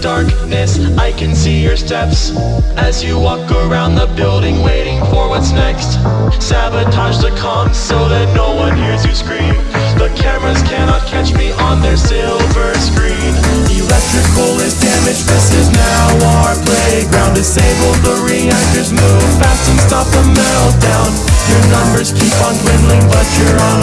darkness I can see your steps. As you walk around the building Waiting for what's next. Sabotage the comms so that no one hears you scream. The cameras cannot catch me on their silver screen. Electrical is damaged, this is now our playground. Disable the reactors, move fast and stop the meltdown. Your numbers keep on dwindling but you're on.